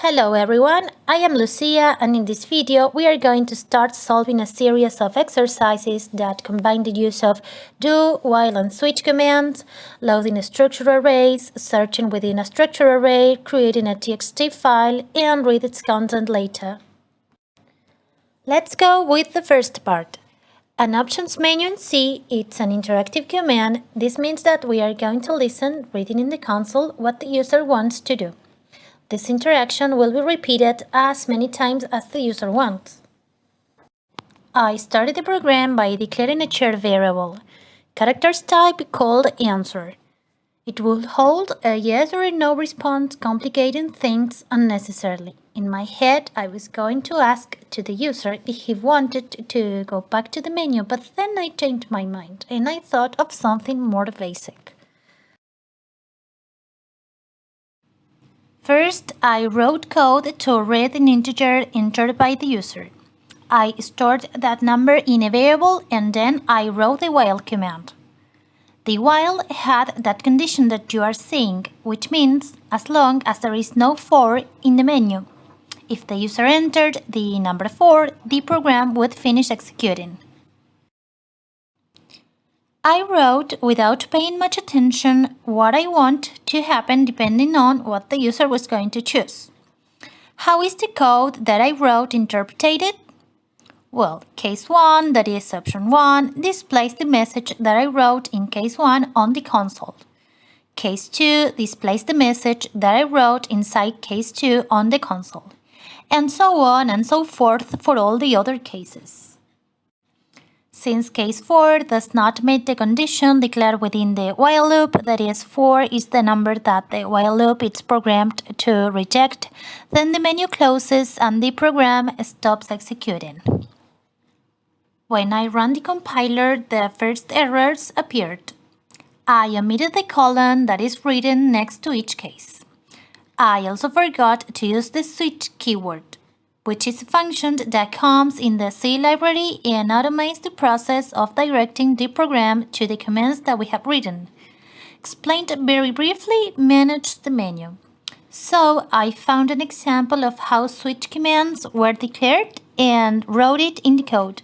Hello everyone, I am Lucia and in this video we are going to start solving a series of exercises that combine the use of do, while and switch commands, loading a structure arrays, searching within a structure array, creating a txt file and read its content later. Let's go with the first part. An options menu in C, it's an interactive command. This means that we are going to listen, reading in the console, what the user wants to do. This interaction will be repeated as many times as the user wants. I started the program by declaring a shared variable, characters type called answer. It will hold a yes or a no response, complicating things unnecessarily. In my head, I was going to ask to the user if he wanted to go back to the menu, but then I changed my mind and I thought of something more basic. First, I wrote code to read an integer entered by the user. I stored that number in a variable and then I wrote the while command. The while had that condition that you are seeing, which means as long as there is no 4 in the menu. If the user entered the number 4, the program would finish executing. I wrote without paying much attention what I want to happen depending on what the user was going to choose. How is the code that I wrote interpreted? Well, case 1, that is option 1, displays the message that I wrote in case 1 on the console. Case 2 displays the message that I wrote inside case 2 on the console. And so on and so forth for all the other cases. Since case 4 does not meet the condition declared within the while loop, that is 4 is the number that the while loop is programmed to reject, then the menu closes and the program stops executing. When I run the compiler, the first errors appeared. I omitted the colon that is written next to each case. I also forgot to use the switch keyword which is a function that comes in the C library and automates the process of directing the program to the commands that we have written. Explained very briefly, manage the menu. So I found an example of how switch commands were declared and wrote it in the code.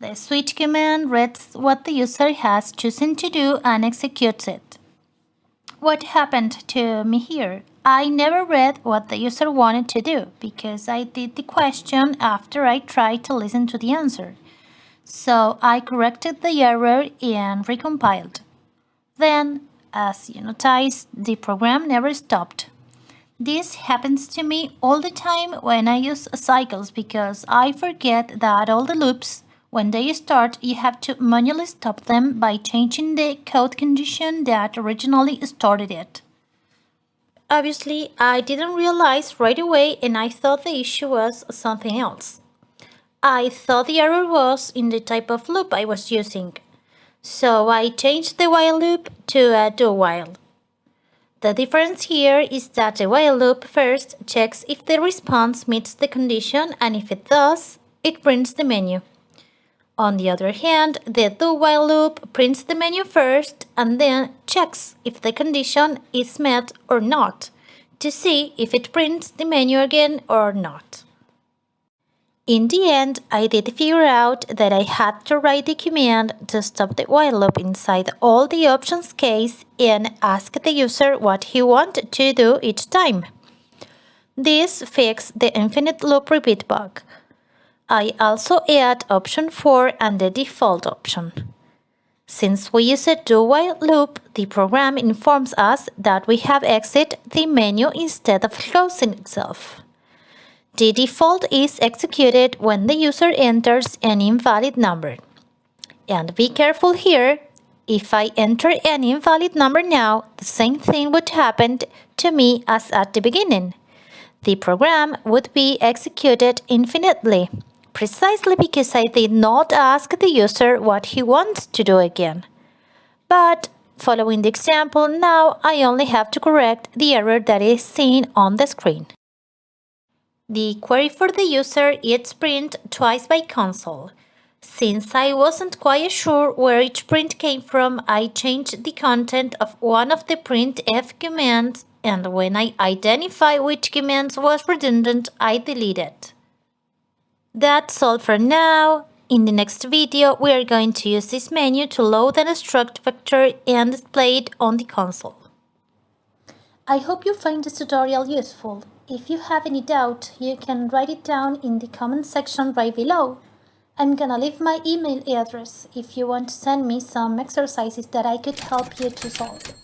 The switch command reads what the user has chosen to do and executes it. What happened to me here? I never read what the user wanted to do because I did the question after I tried to listen to the answer. So I corrected the error and recompiled. Then, as you notice, the program never stopped. This happens to me all the time when I use cycles because I forget that all the loops, when they start, you have to manually stop them by changing the code condition that originally started it. Obviously, I didn't realize right away and I thought the issue was something else. I thought the error was in the type of loop I was using. So I changed the while loop to a do while. The difference here is that the while loop first checks if the response meets the condition and if it does, it prints the menu. On the other hand, the do-while loop prints the menu first and then checks if the condition is met or not to see if it prints the menu again or not. In the end, I did figure out that I had to write the command to stop the while loop inside all the options case and ask the user what he wanted to do each time. This fixed the infinite loop repeat bug. I also add option 4 and the default option. Since we use a do-while loop, the program informs us that we have exited the menu instead of closing itself. The default is executed when the user enters an invalid number. And be careful here, if I enter an invalid number now, the same thing would happen to me as at the beginning. The program would be executed infinitely precisely because I did not ask the user what he wants to do again. But following the example, now I only have to correct the error that is seen on the screen. The query for the user is print twice by console. Since I wasn't quite sure where each print came from, I changed the content of one of the printf commands and when I identify which commands was redundant, I delete it. That's all for now. In the next video, we are going to use this menu to load and struct vector and display it on the console. I hope you find this tutorial useful. If you have any doubt, you can write it down in the comment section right below. I'm gonna leave my email address if you want to send me some exercises that I could help you to solve.